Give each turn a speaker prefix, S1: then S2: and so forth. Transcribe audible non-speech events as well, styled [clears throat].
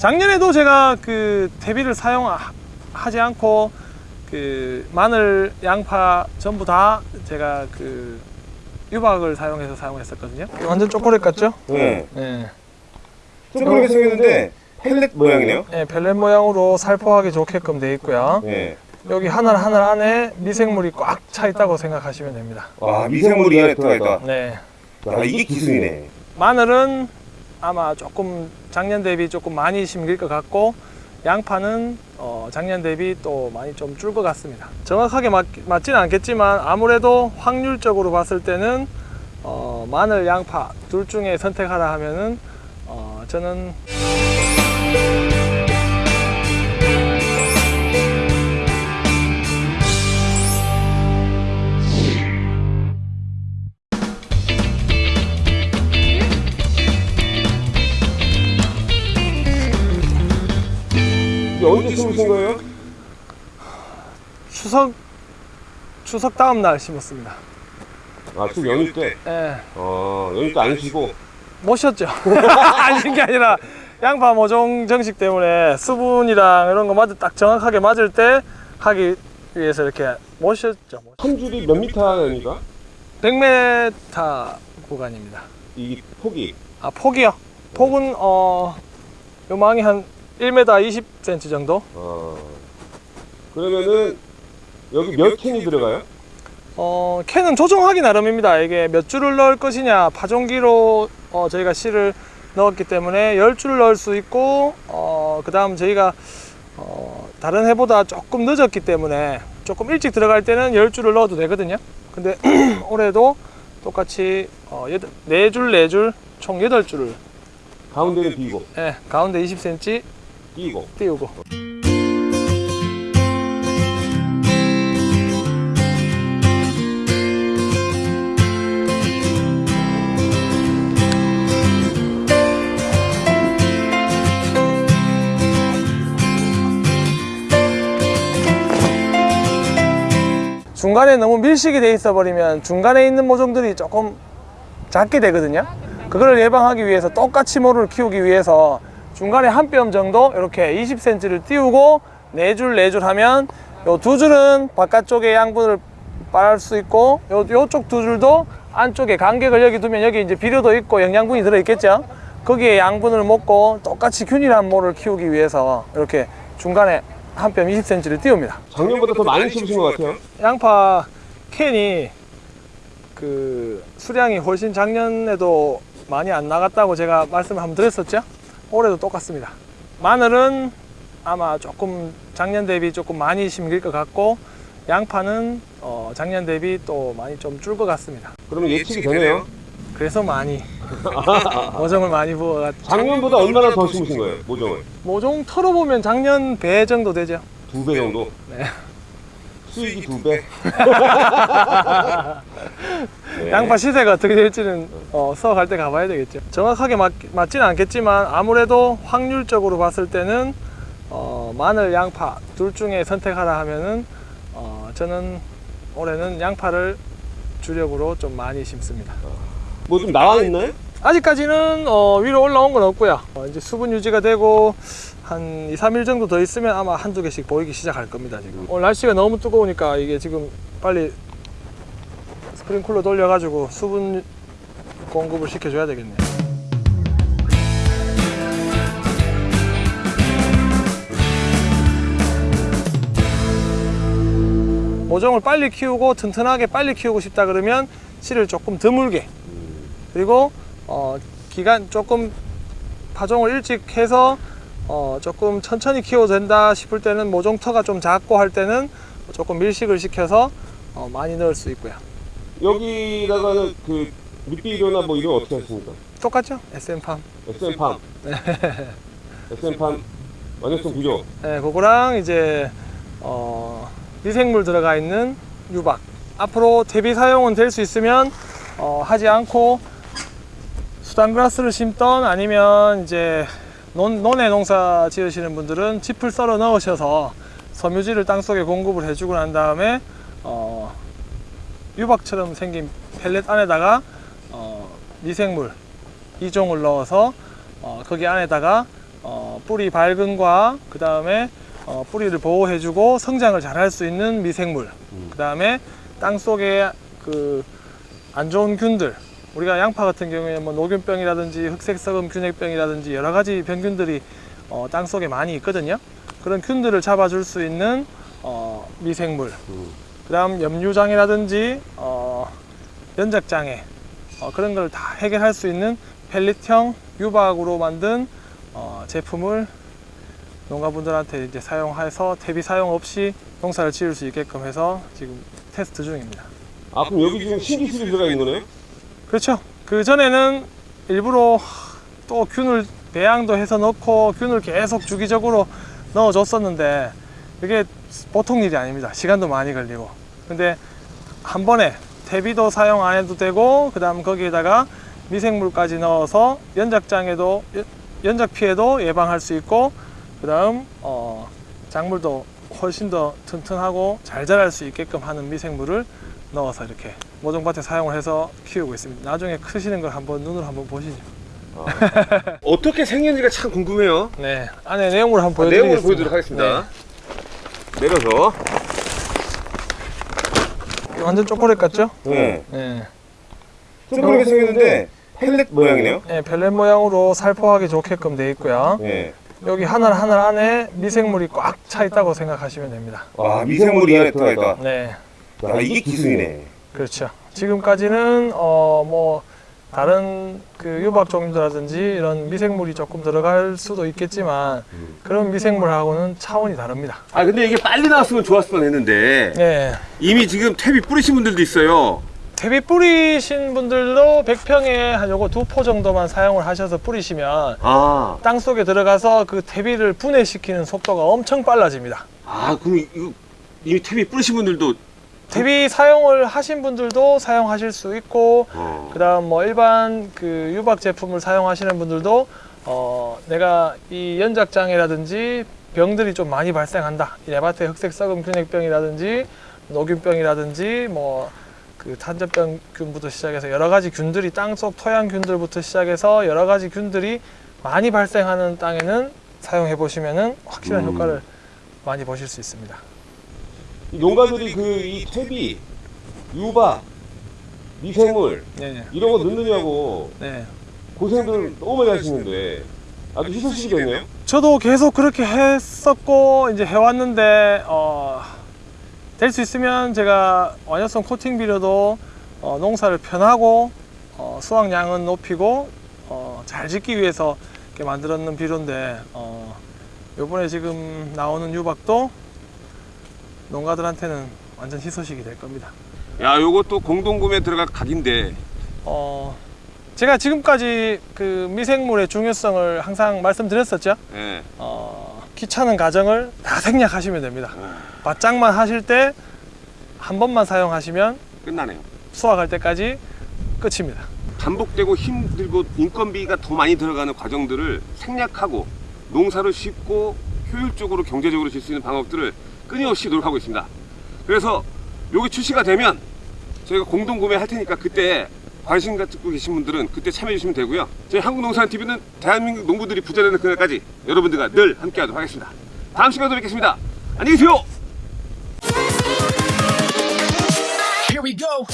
S1: 작년에도 제가 그 대비를 사용하지 않고 그 마늘, 양파 전부 다 제가 그 유박을 사용해서 사용했었거든요. 완전 초콜릿 같죠?
S2: 네.
S1: 네.
S2: 초콜릿 생겼는데 펠렛 모양이네요.
S1: 네, 벨렛 모양으로 살포하기 좋게끔 되어 있고요.
S2: 네.
S1: 여기 하나 하나 안에 미생물이 꽉 차 있다고 생각하시면 됩니다.
S2: 와 미생물이 이 안에 들어가 있다.
S1: 네.
S2: 아 이게 기술이네.
S1: 마늘은 아마 조금 작년 대비 조금 많이 심길 것 같고 양파는 어, 작년 대비 또 많이 좀 줄 것 같습니다. 정확하게 맞, 맞지는 않겠지만 아무래도 확률적으로 봤을 때는 어, 마늘, 양파 둘 중에 선택하라 하면은 어, 저는
S2: 심으신 거예요?
S1: 추석 추석 다음 날 심었습니다.
S2: 아쭉 연휴 때.
S1: 예.
S2: 어 연휴 때 안 쉬고.
S1: 못 쉬었죠. 아닌 게 아니라 양파 모종 정식 때문에 수분이랑 이런 거 맞을 딱 정확하게 맞을 때 하기 위해서 이렇게 못 쉬었죠.
S2: 한 줄이 몇 미터입니까?
S1: 100m 구간입니다.
S2: 이 폭이.
S1: 아 폭이요? 폭은 어 요망이 한 1m 20cm 정도.
S2: 어 그러면은 여기 몇 캔이 들어가요?
S1: 어 캔은 조정하기 나름입니다. 이게 몇 줄을 넣을 것이냐 파종기로 어, 저희가 씨를 넣었기 때문에 10줄을 넣을 수 있고 어, 그 다음 저희가 어, 다른 해보다 조금 늦었기 때문에 조금 일찍 들어갈 때는 10줄을 넣어도 되거든요. 근데 [clears throat] 올해도 똑같이 어, 4줄, 4줄, 총 8줄을
S2: 가운데는 비고
S1: 예, 가운데 20cm
S2: 끼고.
S1: 띄우고 중간에 너무 밀식이 돼 있어 버리면 중간에 있는 모종들이 조금 작게 되거든요 그걸 예방하기 위해서 똑같이 모를 키우기 위해서 중간에 한 뼘 정도 이렇게 20cm를 띄우고 네 줄 네 줄 하면 요 두 줄은 바깥쪽에 양분을 빨을 수 있고 요, 요쪽 두 줄도 안쪽에 간격을 여기 두면 여기 이제 비료도 있고 영양분이 들어있겠죠? 거기에 양분을 먹고 똑같이 균일한 모를 키우기 위해서 이렇게 중간에 한 뼘 20cm를 띄웁니다.
S2: 작년보다 더 많이 심으신 것 같아요.
S1: 양파 캔이 그 수량이 훨씬 작년에도 많이 안 나갔다고 제가 말씀을 한번 드렸었죠 올해도 똑같습니다 마늘은 아마 조금 작년 대비 조금 많이 심길 것 같고 양파는 어, 작년 대비 또 많이 좀 줄 것 같습니다
S2: 그러면 예측이 되네요.
S1: 그래서 많이 [laughs] 모종을 많이 부어가지고
S2: 작년보다 얼마나 더 심으신 거예요? 모종을
S1: 모종 털어보면 작년 배 정도 되죠
S2: 두 배 정도.
S1: 네.
S2: 수익이 두 배. [laughs] 네.
S1: 양파 시세가 어떻게 될지는 어, 수확할 때 가봐야 되겠죠. 정확하게 맞, 맞지는 않겠지만 아무래도 확률적으로 봤을 때는 어, 마늘, 양파 둘 중에 선택하라 하면은 어, 저는 올해는 양파를 주력으로 좀 많이 심습니다.
S2: 뭐 좀 나와 있나요?
S1: 아직까지는 어, 위로 올라온 건 없고요. 어, 이제 수분 유지가 되고 한 2, 3일 정도 더 있으면 아마 한두 개씩 보이기 시작할 겁니다. 지금 오늘 날씨가 너무 뜨거우니까 이게 지금 빨리 스프링쿨러 돌려가지고 수분 공급을 시켜줘야 되겠네요. 모종을 빨리 키우고 튼튼하게 빨리 키우고 싶다 그러면 씨를 조금 드물게 그리고 어, 기간 조금 파종을 일찍 해서 어, 조금 천천히 키워도 된다 싶을 때는 모종터가 좀 작고 할 때는 조금 밀식을 시켜서 어, 많이 넣을 수 있고요.
S2: 여기다가는 그 밑비료나 뭐 이런 거 어떻게 하십니까?
S1: 똑같죠? SM팜.
S2: SM팜. SM팜 완효성 비료.
S1: 네, 그거랑 이제 어, 미생물 들어가 있는 유박. 앞으로 대비 사용은 될 수 있으면 어, 하지 않고 수단그라스를 심던 아니면 이제 논, 논에 농사 지으시는 분들은 짚을 썰어 넣으셔서 섬유질을 땅속에 공급을 해주고 난 다음에 어, 유박처럼 생긴 펠렛 안에다가 어, 미생물 이종을 넣어서 어, 거기 안에다가 어, 어, 뿌리 밝은과 그 다음에 어, 뿌리를 보호해주고 성장을 잘 할 수 있는 미생물 그 다음에 땅 속에 그 안 좋은 균들 우리가 양파 같은 경우에 뭐 노균병이라든지 흑색썩음 균핵병이라든지 여러 가지 병균들이 어, 땅 속에 많이 있거든요. 그런 균들을 잡아줄 수 있는 어, 미생물 그 다음 염류장애라든지 어, 연작장애 어, 그런 걸 다 해결할 수 있는 펠릿형 유박으로 만든 어, 제품을 농가분들한테 이제 사용해서 퇴비 사용 없이 농사를 지을 수 있게끔 해서 지금 테스트 중입니다.
S2: 아 그럼 여기 지금 신기술이 들어가 있는 거네요?
S1: 그렇죠. 그 전에는 일부러 또 균을 배양도 해서 넣고 균을 계속 주기적으로 넣어줬었는데 그게 보통 일이 아닙니다. 시간도 많이 걸리고. 근데 한 번에 퇴비도 사용 안 해도 되고 그 다음 거기에다가 미생물까지 넣어서 연작장애도 연- 연작 피해도 예방할 수 있고 그 다음 어, 작물도 훨씬 더 튼튼하고 잘 자랄 수 있게끔 하는 미생물을 넣어서 이렇게 모종밭에 사용을 해서 키우고 있습니다. 나중에 크시는 걸 한번 눈으로 한번 보시죠. [laughs]
S2: 어떻게 생겼는지가 참 궁금해요.
S1: 네, 안에 내용물 한번
S2: 아, 내용을
S1: 보여드리겠습니다.
S2: 보여드리도록 하겠습니다. 내려서.
S1: 네, 완전 초콜릿 같죠?
S2: 네.
S1: 네.
S2: 둥그렇게 생겼는데 펠렛 모양이네요.
S1: 네, 벨렛 모양으로 살포하기 좋게끔 돼 있고요.
S2: 네.
S1: 여기 하나 하나 안에 미생물이 꽉 차 있다고 생각하시면 됩니다.
S2: 와 미생물이 안에 들어가 있다.
S1: 네,
S2: 야 이게 기술이네.
S1: 그렇죠. 지금까지는 어 뭐 다른 그 유박 종류라든지 이런 미생물이 조금 들어갈 수도 있겠지만 그런 미생물하고는 차원이 다릅니다.
S2: 아 근데 이게 빨리 나왔으면 좋았을 뻔했는데
S1: 네.
S2: 이미 지금 탭이 뿌리신 분들도 있어요.
S1: 퇴비 뿌리신 분들도 100평에 한 요거 두 포 정도만 사용을 하셔서 뿌리시면
S2: 아,
S1: 땅 속에 들어가서 그 퇴비를 분해시키는 속도가 엄청 빨라집니다.
S2: 아 그럼 이거 이미 탭이 뿌리신 분들도
S1: 퇴비 사용을 하신 분들도 사용하실 수 있고
S2: 어.
S1: 그다음 뭐 일반 그 유박 제품을 사용하시는 분들도 어 내가 이 연작 장애라든지 병들이 좀 많이 발생한다. 이 레바테 흑색 썩음 균핵병이라든지 노균병이라든지 뭐 그 탄저병균부터 시작해서 여러 가지 균들이 땅속 토양균들부터 시작해서 여러 가지 균들이 많이 발생하는 땅에는 사용해 보시면은 확실한
S2: 음.
S1: 효과를 많이 보실 수 있습니다.
S2: 이 농가들이 그이 탭이 유박, 미생물
S1: 네,
S2: 이런 거 넣느냐고
S1: 네.
S2: 고생들 너무 많이 하시는데 아주 희소식이겠네요.
S1: 저도 계속 그렇게 했었고 이제 해왔는데 어, 될 수 있으면 제가 완효성 코팅 비료도 어, 농사를 편하고 어, 수확량은 높이고 어, 잘 짓기 위해서 이렇게 만들었는 비료인데 어, 요번에 지금 나오는 유박도 농가들한테는 완전 희소식이 될 겁니다.
S2: 야, 요것도 공동구매 들어갈 각인데
S1: 어, 제가 지금까지 그 미생물의 중요성을 항상 말씀드렸었죠.
S2: 예.
S1: 어, 귀찮은 과정을 다 생략하시면 됩니다. 바짝만 하실 때 한 번만 사용하시면
S2: 끝나네요.
S1: 수확할 때까지 끝입니다.
S2: 반복되고 힘들고 인건비가 더 많이 들어가는 과정들을 생략하고 농사를 쉽고 효율적으로 경제적으로 질 수 있는 방법들을 끊임없이 노력하고 있습니다. 그래서 여기 출시가 되면 저희가 공동 구매할 테니까 그때 관심 갖고 계신 분들은 그때 참여해 주시면 되고요. 저희 한국농산TV는 대한민국 농부들이 부자되는 그날까지 여러분들과 늘 함께 하도록 하겠습니다. 다음 시간에 또 뵙겠습니다. 안녕히 계세요.
S3: Here we go.